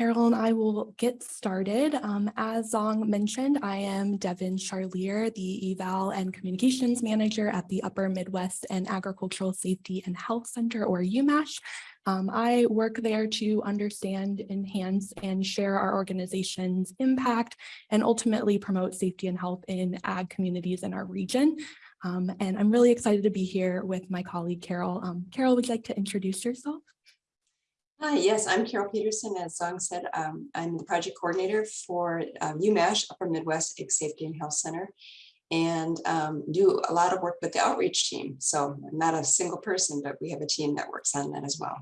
Carol and I will get started. Um, as Zong mentioned, I am Devin Charlier, the Eval and Communications Manager at the Upper Midwest and Agricultural Safety and Health Center, or UMASH. Um, I work there to understand, enhance, and share our organization's impact and ultimately promote safety and health in ag communities in our region. Um, and I'm really excited to be here with my colleague, Carol. Um, Carol, would you like to introduce yourself? Hi, yes, I'm Carol Peterson. As Song said, um, I'm the project coordinator for um, UMASH, Upper Midwest Ag Safety and Health Center, and um, do a lot of work with the outreach team. So I'm not a single person, but we have a team that works on that as well.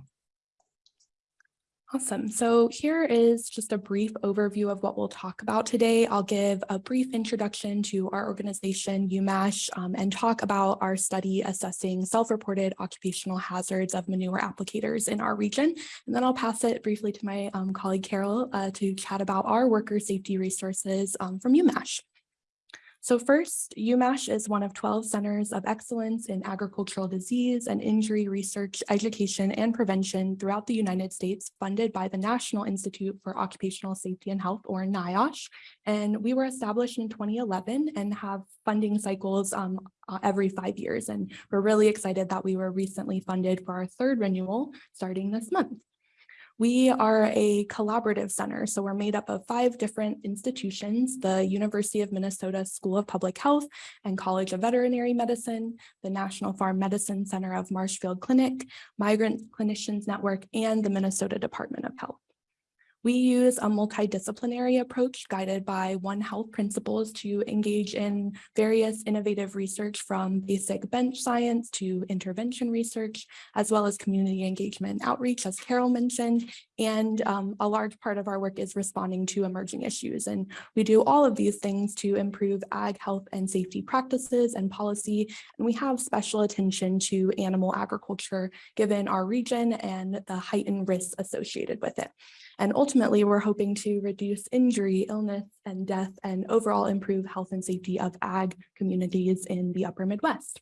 Awesome. So here is just a brief overview of what we'll talk about today. I'll give a brief introduction to our organization, UMASH, um, and talk about our study assessing self-reported occupational hazards of manure applicators in our region. And then I'll pass it briefly to my um, colleague, Carol, uh, to chat about our worker safety resources um, from UMASH. So first, UMash is one of 12 centers of excellence in agricultural disease and injury research, education, and prevention throughout the United States, funded by the National Institute for Occupational Safety and Health, or NIOSH. And we were established in 2011 and have funding cycles um, uh, every five years. And we're really excited that we were recently funded for our third renewal starting this month. We are a collaborative center, so we're made up of five different institutions, the University of Minnesota School of Public Health and College of Veterinary Medicine, the National Farm Medicine Center of Marshfield Clinic, Migrant Clinicians Network, and the Minnesota Department of Health. We use a multidisciplinary approach guided by One Health principles to engage in various innovative research from basic bench science to intervention research, as well as community engagement and outreach, as Carol mentioned. And um, a large part of our work is responding to emerging issues. And we do all of these things to improve ag health and safety practices and policy. And we have special attention to animal agriculture, given our region and the heightened risks associated with it. And ultimately, we're hoping to reduce injury, illness, and death, and overall improve health and safety of ag communities in the upper Midwest.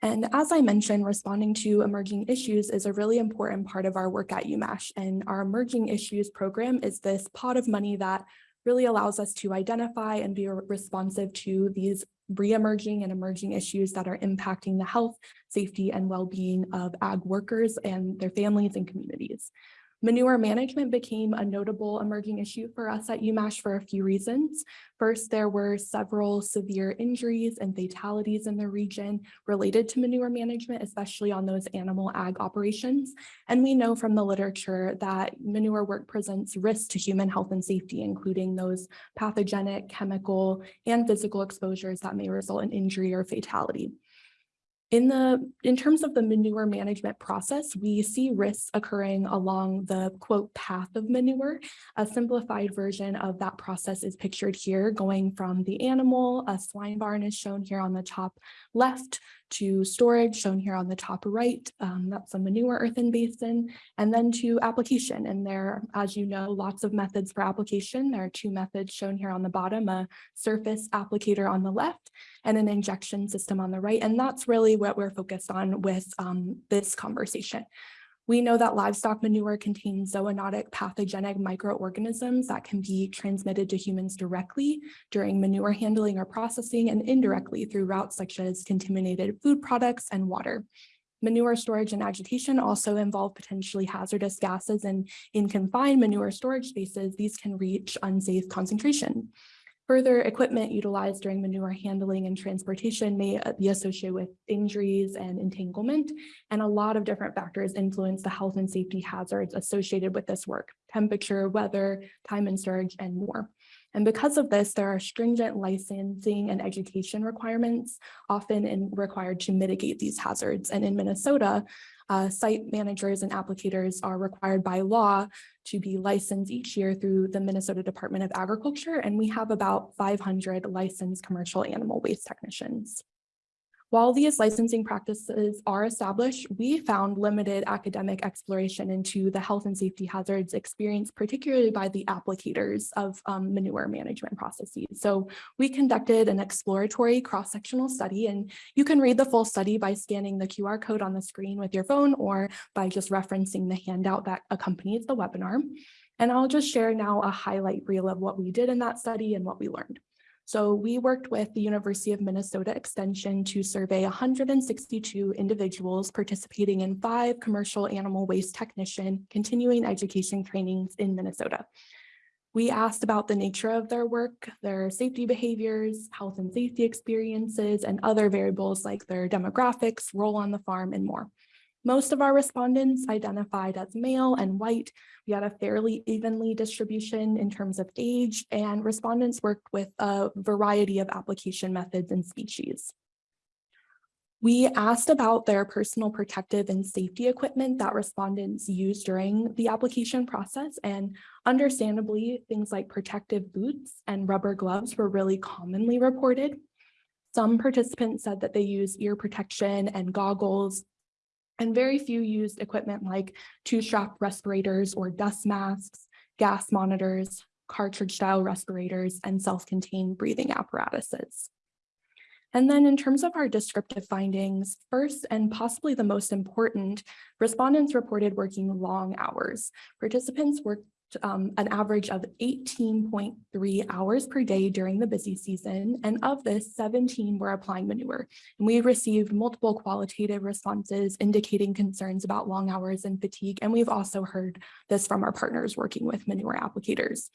And as I mentioned, responding to emerging issues is a really important part of our work at UMash. And our emerging issues program is this pot of money that really allows us to identify and be responsive to these re-emerging and emerging issues that are impacting the health, safety, and well-being of ag workers and their families and communities. Manure management became a notable emerging issue for us at UMash for a few reasons. First, there were several severe injuries and fatalities in the region related to manure management, especially on those animal ag operations. And we know from the literature that manure work presents risks to human health and safety, including those pathogenic, chemical, and physical exposures that may result in injury or fatality. In the in terms of the manure management process, we see risks occurring along the quote path of manure. A simplified version of that process is pictured here, going from the animal, a swine barn is shown here on the top left, to storage shown here on the top right. Um, that's a manure earthen basin, and then to application. And there, as you know, lots of methods for application. There are two methods shown here on the bottom, a surface applicator on the left and an injection system on the right. And that's really what we're focused on with um, this conversation. We know that livestock manure contains zoonotic pathogenic microorganisms that can be transmitted to humans directly during manure handling or processing and indirectly through routes such as contaminated food products and water. Manure storage and agitation also involve potentially hazardous gases and in confined manure storage spaces, these can reach unsafe concentration. Further equipment utilized during manure handling and transportation may uh, be associated with injuries and entanglement, and a lot of different factors influence the health and safety hazards associated with this work, temperature, weather, time and surge, and more. And because of this, there are stringent licensing and education requirements often in, required to mitigate these hazards. And in Minnesota, uh, site managers and applicators are required by law to be licensed each year through the Minnesota Department of Agriculture, and we have about 500 licensed commercial animal waste technicians. While these licensing practices are established, we found limited academic exploration into the health and safety hazards experienced particularly by the applicators of um, manure management processes. So we conducted an exploratory cross-sectional study and you can read the full study by scanning the QR code on the screen with your phone or by just referencing the handout that accompanies the webinar. And I'll just share now a highlight reel of what we did in that study and what we learned. So we worked with the University of Minnesota Extension to survey 162 individuals participating in five commercial animal waste technician continuing education trainings in Minnesota. We asked about the nature of their work, their safety behaviors, health and safety experiences, and other variables like their demographics, role on the farm, and more. Most of our respondents identified as male and white. We had a fairly evenly distribution in terms of age, and respondents worked with a variety of application methods and species. We asked about their personal protective and safety equipment that respondents used during the application process and understandably things like protective boots and rubber gloves were really commonly reported. Some participants said that they use ear protection and goggles and very few used equipment like two-strap respirators or dust masks, gas monitors, cartridge style respirators, and self-contained breathing apparatuses. And then in terms of our descriptive findings, first and possibly the most important, respondents reported working long hours. Participants worked um, an average of 18.3 hours per day during the busy season, and of this, 17 were applying manure. And we received multiple qualitative responses indicating concerns about long hours and fatigue, and we've also heard this from our partners working with manure applicators.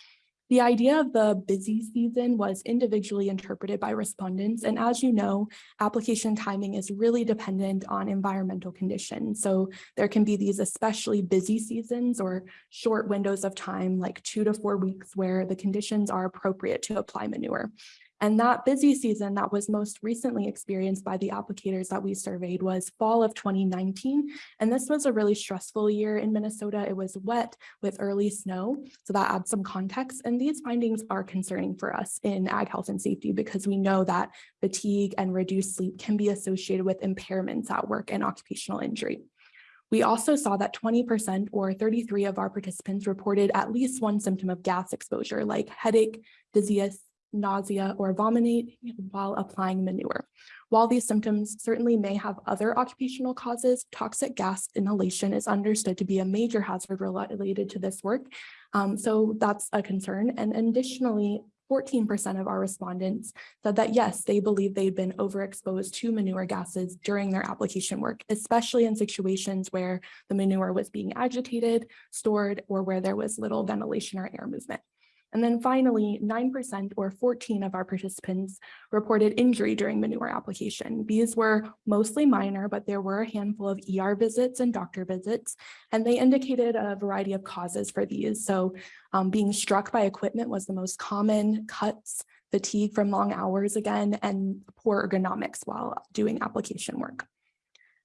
The idea of the busy season was individually interpreted by respondents. And as you know, application timing is really dependent on environmental conditions. So there can be these especially busy seasons or short windows of time, like two to four weeks, where the conditions are appropriate to apply manure. And that busy season that was most recently experienced by the applicators that we surveyed was fall of 2019. And this was a really stressful year in Minnesota. It was wet with early snow. So that adds some context. And these findings are concerning for us in ag health and safety because we know that fatigue and reduced sleep can be associated with impairments at work and occupational injury. We also saw that 20% or 33 of our participants reported at least one symptom of gas exposure like headache, dizziness, nausea, or vomiting while applying manure. While these symptoms certainly may have other occupational causes, toxic gas inhalation is understood to be a major hazard related to this work. Um, so that's a concern. And additionally, 14% of our respondents said that yes, they believe they'd been overexposed to manure gases during their application work, especially in situations where the manure was being agitated, stored, or where there was little ventilation or air movement. And then finally, 9% or 14 of our participants reported injury during manure application. These were mostly minor, but there were a handful of ER visits and doctor visits, and they indicated a variety of causes for these. So um, being struck by equipment was the most common, cuts, fatigue from long hours again, and poor ergonomics while doing application work.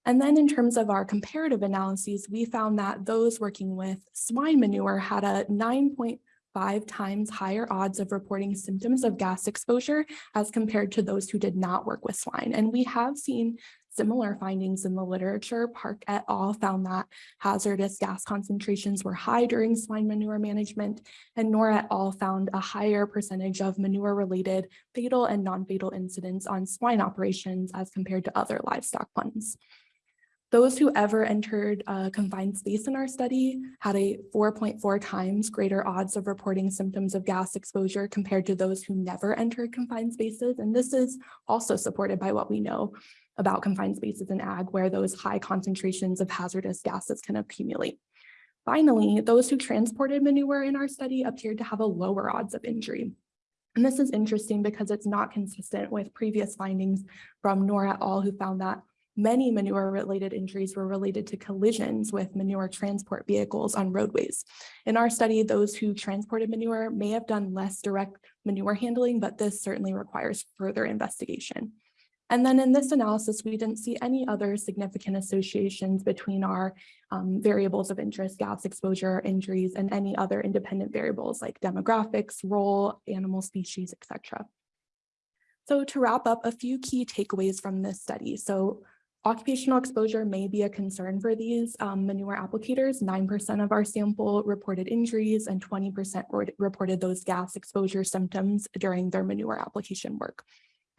And then in terms of our comparative analyses, we found that those working with swine manure had a 9.5 five times higher odds of reporting symptoms of gas exposure as compared to those who did not work with swine. And we have seen similar findings in the literature. Park et al. found that hazardous gas concentrations were high during swine manure management, and Nour et al. found a higher percentage of manure-related fatal and non-fatal incidents on swine operations as compared to other livestock ones. Those who ever entered a confined space in our study had a 4.4 times greater odds of reporting symptoms of gas exposure compared to those who never entered confined spaces. And this is also supported by what we know about confined spaces in ag, where those high concentrations of hazardous gases can accumulate. Finally, those who transported manure in our study appeared to have a lower odds of injury. And this is interesting because it's not consistent with previous findings from Nour et al. who found that Many manure-related injuries were related to collisions with manure transport vehicles on roadways. In our study, those who transported manure may have done less direct manure handling, but this certainly requires further investigation. And then in this analysis, we didn't see any other significant associations between our um, variables of interest, gas exposure, injuries, and any other independent variables like demographics, role, animal species, etc. So to wrap up, a few key takeaways from this study. So Occupational exposure may be a concern for these um, manure applicators. 9% of our sample reported injuries and 20% reported those gas exposure symptoms during their manure application work.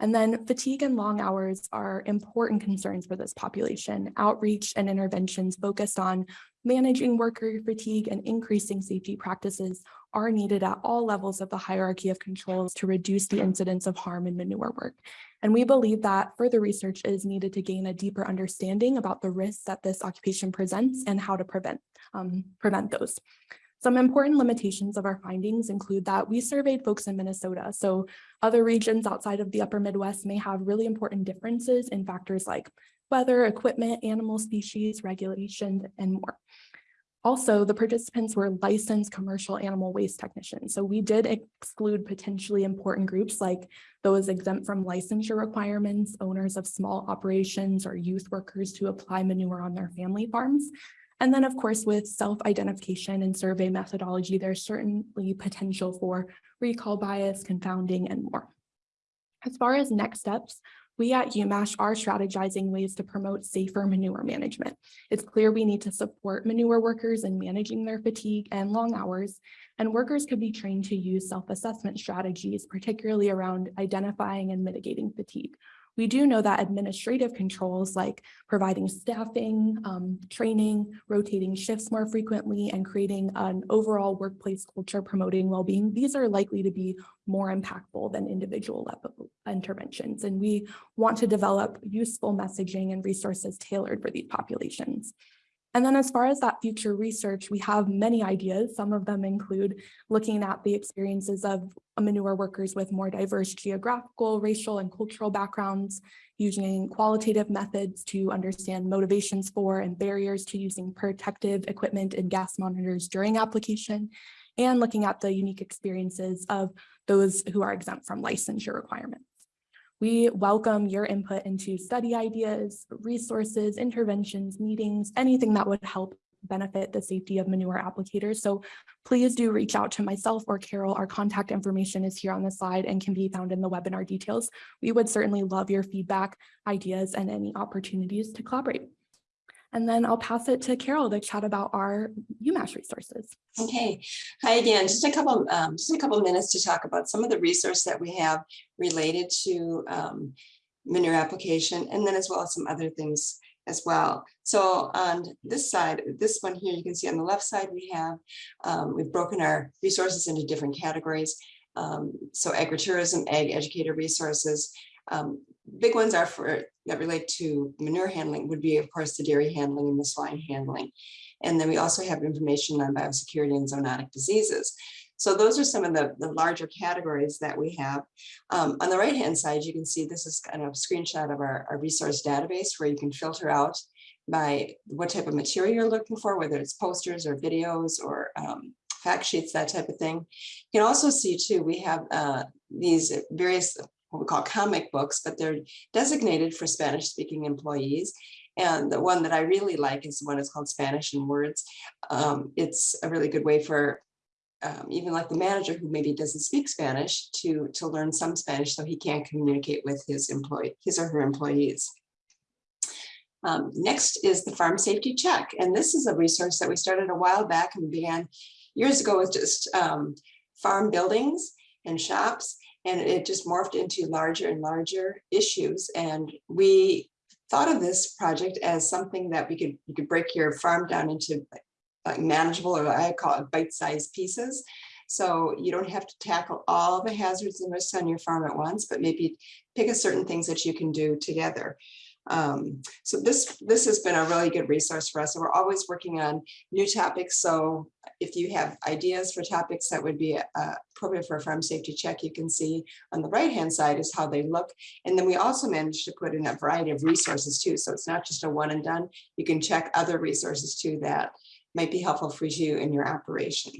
And then fatigue and long hours are important concerns for this population. Outreach and interventions focused on managing worker fatigue and increasing safety practices are needed at all levels of the hierarchy of controls to reduce the incidence of harm in manure work. And we believe that further research is needed to gain a deeper understanding about the risks that this occupation presents and how to prevent, um, prevent those. Some important limitations of our findings include that we surveyed folks in Minnesota. So other regions outside of the upper Midwest may have really important differences in factors like weather, equipment, animal species, regulations, and more. Also, the participants were licensed commercial animal waste technicians. So we did exclude potentially important groups like those exempt from licensure requirements, owners of small operations or youth workers to apply manure on their family farms. And then, of course, with self-identification and survey methodology, there's certainly potential for recall bias, confounding, and more. As far as next steps, we at UMASH are strategizing ways to promote safer manure management. It's clear we need to support manure workers in managing their fatigue and long hours, and workers could be trained to use self-assessment strategies, particularly around identifying and mitigating fatigue. We do know that administrative controls like providing staffing, um, training, rotating shifts more frequently, and creating an overall workplace culture promoting well-being, these are likely to be more impactful than individual level interventions. And we want to develop useful messaging and resources tailored for these populations. And then as far as that future research, we have many ideas. Some of them include looking at the experiences of manure workers with more diverse geographical, racial, and cultural backgrounds, using qualitative methods to understand motivations for and barriers to using protective equipment and gas monitors during application, and looking at the unique experiences of those who are exempt from licensure requirements. We welcome your input into study ideas, resources, interventions, meetings, anything that would help benefit the safety of manure applicators. So please do reach out to myself or Carol. Our contact information is here on the slide and can be found in the webinar details. We would certainly love your feedback, ideas, and any opportunities to collaborate. And then I'll pass it to Carol to chat about our UMASH resources. Okay, hi again. Just a couple, um, just a couple minutes to talk about some of the resources that we have related to um, manure application, and then as well as some other things as well. So on this side, this one here, you can see on the left side, we have, um, we've broken our resources into different categories. Um, so agritourism, ag educator resources, um, big ones are for that relate to manure handling would be, of course, the dairy handling and the swine handling. And then we also have information on biosecurity and zoonotic diseases. So those are some of the, the larger categories that we have. Um, on the right hand side, you can see this is kind of a screenshot of our, our resource database where you can filter out by what type of material you're looking for, whether it's posters or videos or um, fact sheets, that type of thing. You can also see too, we have uh, these various what we call comic books, but they're designated for Spanish speaking employees. And the one that I really like is the one that's called Spanish in Words. Um, it's a really good way for um, even like the manager who maybe doesn't speak Spanish to, to learn some Spanish so he can communicate with his employee, his or her employees. Um, next is the farm safety check. And this is a resource that we started a while back and began years ago with just um, farm buildings and shops and it just morphed into larger and larger issues. And we thought of this project as something that we could you could break your farm down into like manageable or I call it bite-sized pieces. So you don't have to tackle all the hazards and risks on your farm at once, but maybe pick a certain things that you can do together. Um, so this this has been a really good resource for us. So we're always working on new topics. So if you have ideas for topics that would be uh, appropriate for a farm safety check, you can see on the right hand side is how they look. And then we also managed to put in a variety of resources too. So it's not just a one and done. You can check other resources too that might be helpful for you in your operation.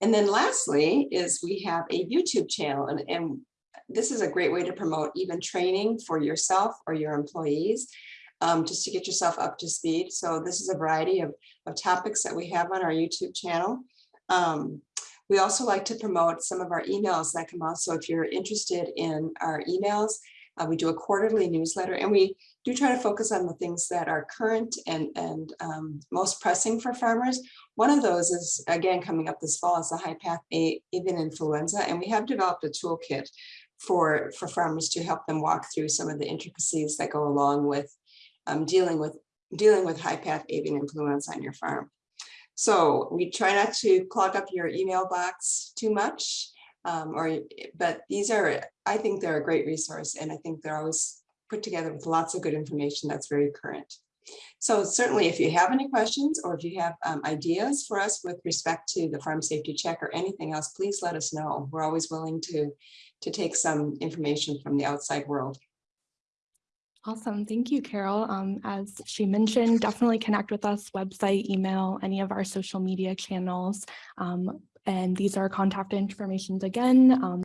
And then lastly is we have a YouTube channel and, and this is a great way to promote even training for yourself or your employees, um, just to get yourself up to speed. So this is a variety of, of topics that we have on our YouTube channel. Um, we also like to promote some of our emails that come out. So if you're interested in our emails, uh, we do a quarterly newsletter and we do try to focus on the things that are current and, and um, most pressing for farmers. One of those is, again, coming up this fall is the high path avian influenza, and we have developed a toolkit for, for farmers to help them walk through some of the intricacies that go along with um, dealing with, dealing with high path avian influenza on your farm. So we try not to clog up your email box too much. Um, or, but these are, I think they're a great resource and I think they're always put together with lots of good information that's very current. So certainly if you have any questions or if you have um, ideas for us with respect to the farm safety check or anything else, please let us know. We're always willing to, to take some information from the outside world. Awesome. Thank you, Carol. Um, as she mentioned, definitely connect with us, website, email, any of our social media channels. Um, and these are contact informations again. Um,